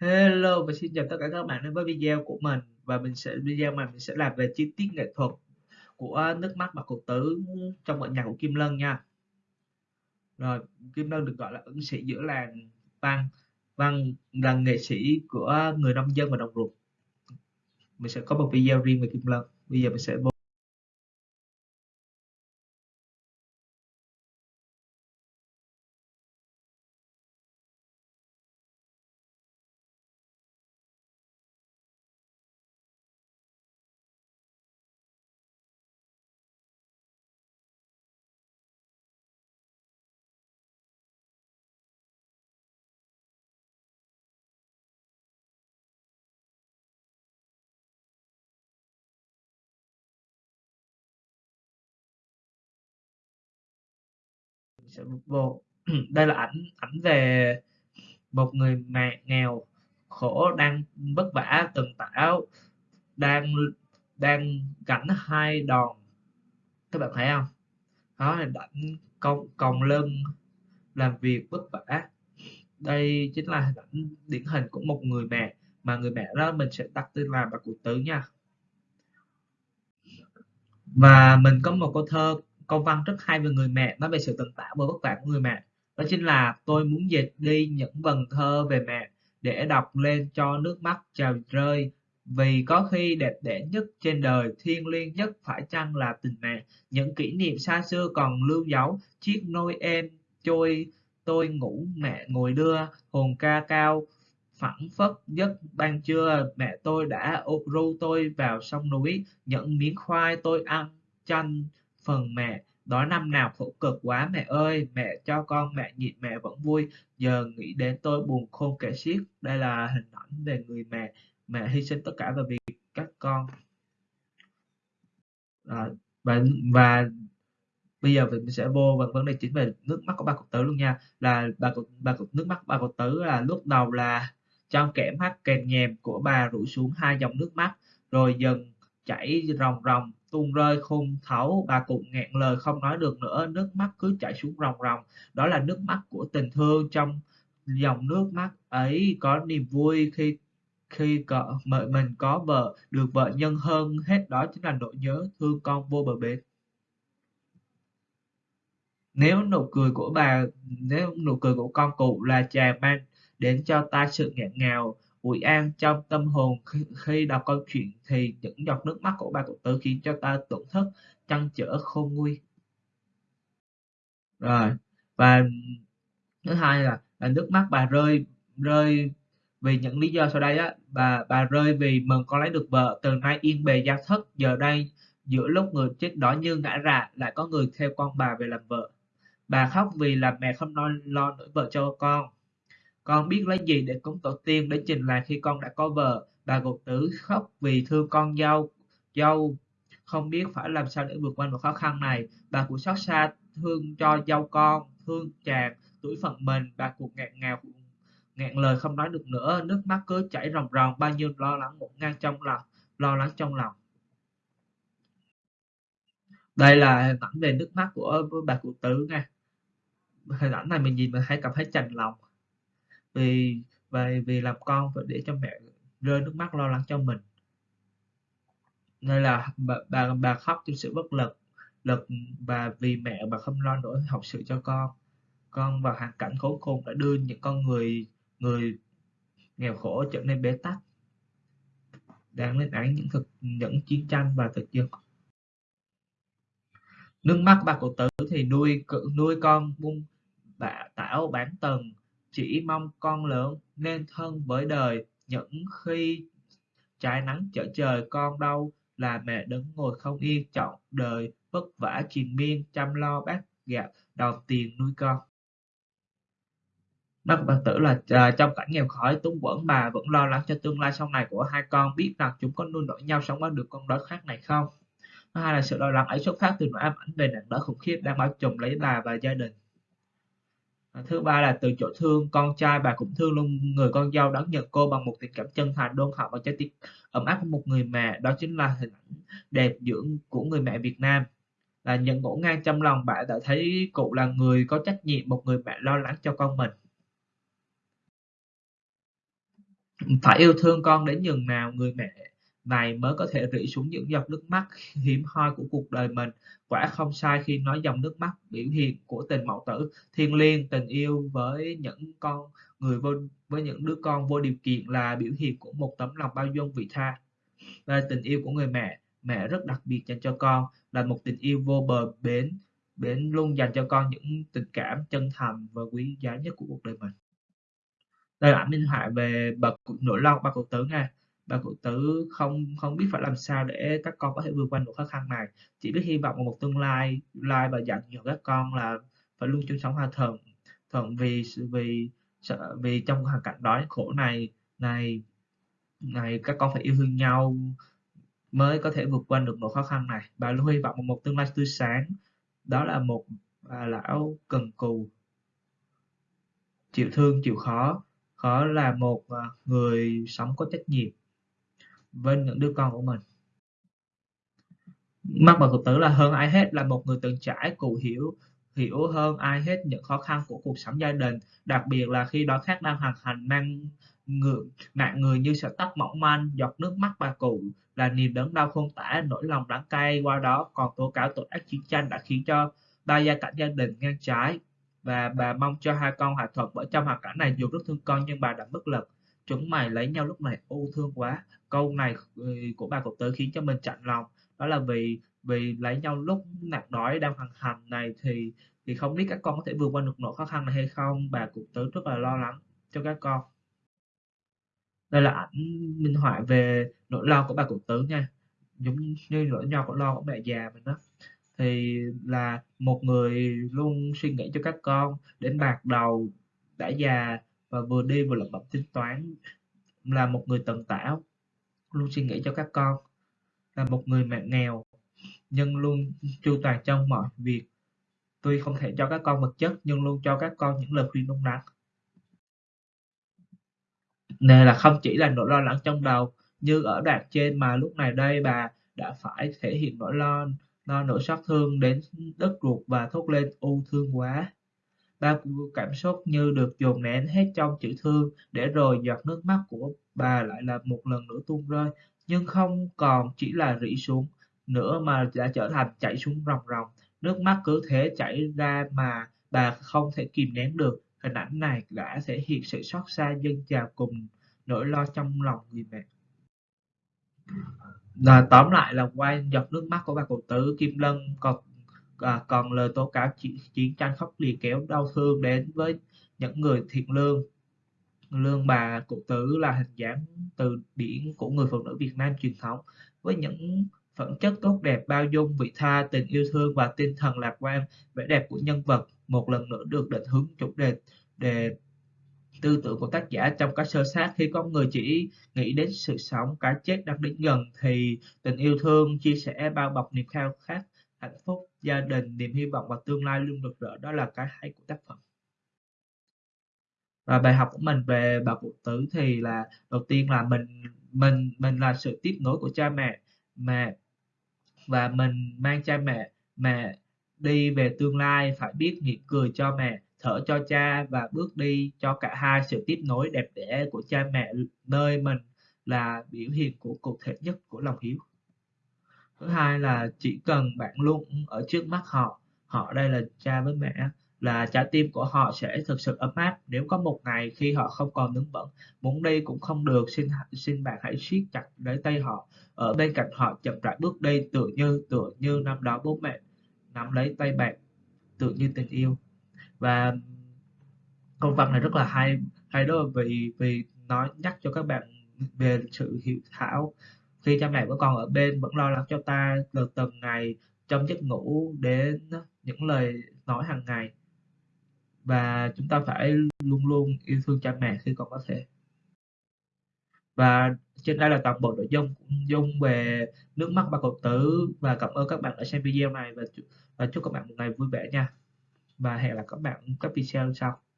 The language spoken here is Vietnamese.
Hello và xin chào tất cả các bạn đến với video của mình và mình sẽ, video mà mình sẽ làm về chi tiết nghệ thuật của nước mắt và cục tứ trong bản nhạc của Kim Lân nha. Rồi, Kim Lân được gọi là ứng sĩ giữa làng Văn Văn là nghệ sĩ của người nông dân và đồng ruộng. Mình sẽ có một video riêng về Kim Lân. Bây giờ mình sẽ sẽ vô. Đây là ảnh ảnh về một người mẹ nghèo khổ đang vất vả, từng tảo đang đang gánh hai đòn. Các bạn thấy không? Đó là ảnh còng còng lưng làm việc vất vả. Đây chính là hình ảnh, điển hình của một người mẹ, mà người mẹ đó mình sẽ đặt tên là bà cụ tứ nha. Và mình có một câu thơ câu văn rất hay về người mẹ, nói về sự tận tảo và vất vả của người mẹ. Đó chính là tôi muốn dịch đi những vần thơ về mẹ để đọc lên cho nước mắt trào rơi. Vì có khi đẹp đẽ nhất trên đời, thiêng liêng nhất phải chăng là tình mẹ? Những kỷ niệm xa xưa còn lưu dấu, chiếc nôi em trôi, tôi ngủ, mẹ ngồi đưa, hồn ca cao, phẳng phất giấc ban trưa. Mẹ tôi đã ru tôi vào sông núi, những miếng khoai tôi ăn chanh phần mẹ đó năm nào khổ cực quá mẹ ơi mẹ cho con mẹ nhịn mẹ vẫn vui. Giờ nghĩ đến tôi buồn khôn kể xiết. Đây là hình ảnh về người mẹ. Mẹ hy sinh tất cả vì các con. À, và và bây giờ mình sẽ vô vào vấn đề chính về nước mắt của ba cụ tứ luôn nha. Là bà cụ bà cụ nước mắt ba cụ tứ là lúc đầu là trong kẽ mắt kèm nhèm của bà rủ xuống hai dòng nước mắt rồi dần chảy ròng ròng tuôn rơi khung thấu bà cụ nghẹn lời không nói được nữa, nước mắt cứ chảy xuống ròng ròng. Đó là nước mắt của tình thương trong dòng nước mắt ấy. Có niềm vui khi khi cỡ mình có vợ, được vợ nhân hơn. Hết đó chính là nỗi nhớ thương con vô bờ bến. Nếu nụ cười của bà, nếu nụ cười của con cụ là chàng mang đến cho ta sự nghẹn ngào ủi an trong tâm hồn. Khi, khi đọc câu chuyện thì những giọt nước mắt của bà cụ tử khiến cho ta tổn thất trăn trở khôn nguôi. Rồi và thứ hai là, là nước mắt bà rơi rơi vì những lý do sau đây á. Bà bà rơi vì mừng con lấy được vợ. Từ nay yên bề gia thất giờ đây giữa lúc người chết đỏ như ngã rạ lại có người theo con bà về làm vợ. Bà khóc vì là mẹ không lo lo nổi vợ cho con con biết lấy gì để cúng tổ tiên để trình làng khi con đã có vợ, bà cụ tử, khóc vì thương con dâu dâu. Không biết phải làm sao để vượt qua một khó khăn này. Bà cụ xót xa thương cho dâu con, thương chàng tuổi phận mình. Bà cụ ngạc ngào ngạn lời không nói được nữa. Nước mắt cứ chảy ròng ròng, bao nhiêu lo lắng ngổn ngang trong lòng, lo lắng trong lòng. Đây là hình ảnh về nước mắt của bà cụ tử nha. Hình ảnh này mình nhìn mình thấy cảm thấy chành lòng vì vì vì làm con và để cho mẹ rơi nước mắt lo lắng cho mình. Nên là bà bà, bà khóc trong sự bất lực lực và vì mẹ bà không lo nổi học sự cho con. Con vào hoàn cảnh khốn khôn đã đưa những con người người nghèo khổ trở nên bế tắc đang lên án những thực những chiến tranh và thực dân. Nước mắt bà cụ tử thì nuôi nuôi con buông bà tảo bán tầng chỉ mong con lớn nên thân với đời những khi trái nắng chở trời con đâu là mẹ đứng ngồi không yên chọn đời vất vả triền miên chăm lo bát gạo đòn tiền nuôi con. Bác bà tử là uh, trong cảnh nghèo khói túng quẫn bà vẫn lo lắng cho tương lai sau này của hai con biết rằng chúng có nuôi nổi nhau sống qua được con đói khát này không? Thứ hai là sự lo lắng ấy xuất phát từ nỗi ám ảnh về nạn đói khủng khiếp đang bao trùm lấy bà và gia đình. Ờ, thứ ba là từ chỗ thương, con trai bà cũng thương luôn, người con dâu đón nhận cô bằng một tình cảm chân thành, đôn hậu và trái tim ấm áp của một người mẹ. Đó chính là hình ảnh đẹp dưỡng của người mẹ Việt Nam. Là những ngỗ ngang trong lòng bạn đã thấy cụ là người có trách nhiệm, một người mẹ lo lắng cho con mình. Phải yêu thương con đến nhường nào, người mẹ này mới có thể rỉ xuống những giọt nước mắt hiếm hoi của cuộc đời mình. Quả không sai khi nói dòng nước mắt biểu hiện của tình mẫu tử thiêng liêng, tình yêu với những con người vô với những đứa con vô điều kiện là biểu hiện của một tấm lòng bao dung vị tha. Và tình yêu của người mẹ, mẹ rất đặc biệt dành cho con là một tình yêu vô bờ bến, bến luôn dành cho con những tình cảm chân thành và quý giá nhất của cuộc đời mình. Đây là ảnh minh họa về bậc nỗi lo ba cụ tử nha bà cụ tử không không biết phải làm sao để các con có thể vượt qua nỗi khó khăn này, chỉ biết hy vọng vào một tương lai lai và dặn dò các con là phải luôn chung sống hòa thuận, thuận vì vì sợ vì trong hoàn cảnh đói khổ này này này các con phải yêu thương nhau mới có thể vượt qua được nỗi khó khăn này. Bà luôn hy vọng vào một tương lai tươi sáng. Đó là một bà lão cần cù chịu thương, chịu khó khó là một à, người sống có trách nhiệm với những đứa con của mình. Mắc bà cụ tử là hơn ai hết, là một người từng trải, cụ hiểu hiểu hơn ai hết những khó khăn của cuộc sống gia đình. Đặc biệt là khi đó khác đang hoàn hành, mang người nạn người như sợi tóc mỏng manh, giọt nước mắt bà cụ, là niềm đớn đau không tả, nỗi lòng đắng cay. Qua đó còn tố cáo tội ác chiến tranh đã khiến cho ba gia cảnh gia đình ngang trái. Và bà mong cho hai con hòa thuận, bởi trong hoàn cảnh này dù rất thương con nhưng bà đã bất lực chúng mày lấy nhau lúc này, ô thương quá. Câu này ừ, của bà cụ tứ khiến cho mình chạnh lòng. Đó là vì vì lấy nhau lúc nạn đói đang hoàn hành này thì thì không biết các con có thể vượt qua được nỗi khó khăn này hay không. Bà cụ tứ rất là lo lắng cho các con. Đây là ảnh minh họa về nỗi lo của bà cụ tứ nha. Giống như nỗi nho của lo của mẹ già mình đó thì là một người luôn suy nghĩ cho các con, đến bạc đầu, đã già và vừa đi vừa lẩm bẩm tính toán. Là một người tận tảo, luôn suy nghĩ cho các con. Là một người mẹ nghèo, nhưng luôn chu toàn trong mọi việc. Tuy không thể cho các con vật chất, nhưng luôn cho các con những lời khuyên đúng đắn. Nên là không chỉ là nỗi lo lắng trong đầu như ở đoạn trên mà lúc này đây bà đã phải thể hiện nỗi lo lo nỗi xót thương đến đất ruột và thốt lên u thương quá bao cảm xúc như được dồn nén hết trong chữ thương để rồi giọt nước mắt của bà lại là một lần nữa tuôn rơi. Nhưng không còn chỉ là rỉ xuống nữa mà đã trở thành chảy xuống ròng ròng. Nước mắt cứ thế chảy ra mà bà không thể kìm nén được. Hình ảnh này đã thể hiện sự xót xa dân trào cùng nỗi lo trong lòng người mẹ. Là tóm lại là qua giọt nước mắt của bà cụ tử Kim Lân còn à, còn lời tố cáo chiến, chiến tranh khốc liệt kéo đau thương đến với những người thiện lương. Lương bà cụ tử là hình dáng từ điển của người phụ nữ Việt Nam truyền thống với những phẩm chất tốt đẹp bao dung vị tha tình yêu thương và tinh thần lạc quan vẻ đẹp của nhân vật một lần nữa được định hướng chủ đề đề tư tưởng của tác giả. Trong các sơ sát khi con người chỉ nghĩ đến sự sống cái chết đang đến gần thì tình yêu thương chia sẻ bao bọc niềm khao khát hạnh phúc, gia đình, niềm hy vọng và tương lai luôn rực rỡ. Đó là cái hay của tác phẩm. Và bài học của mình về bà cụ tử thì là, đầu tiên là mình mình mình là sự tiếp nối của cha mẹ mẹ, và mình mang cha mẹ mẹ đi về tương lai, phải biết mỉm cười cho mẹ, thở cho cha và bước đi cho cả hai. Sự tiếp nối đẹp đẽ của cha mẹ, nơi mình là biểu hiện của cụ thể nhất của lòng hiếu thứ hai là chỉ cần bạn luôn ở trước mắt họ họ đây là cha với mẹ, là trái tim của họ sẽ thực sự ấm áp. Nếu có một ngày khi họ không còn đứng vững, muốn đi cũng không được, xin xin bạn hãy siết chặt lấy tay họ. Ở bên cạnh họ chậm rãi bước đi, tựa như tựa như năm đó bố mẹ nắm lấy tay bạn, tựa như tình yêu. Và câu văn này rất là hay hay đó vì vì nói nhắc cho các bạn về sự hiểu thảo khi cha mẹ của con ở bên vẫn lo lắng cho ta từ từng ngày trong giấc ngủ đến những lời nói hàng ngày. Và chúng ta phải luôn luôn yêu thương cha mẹ khi còn có thể. Và trên đây là toàn bộ nội dung dung về nước mắt ba cậu tử và cảm ơn các bạn đã xem video này và và chúc các bạn một ngày vui vẻ nha. Và hẹn gặp các bạn các video sau.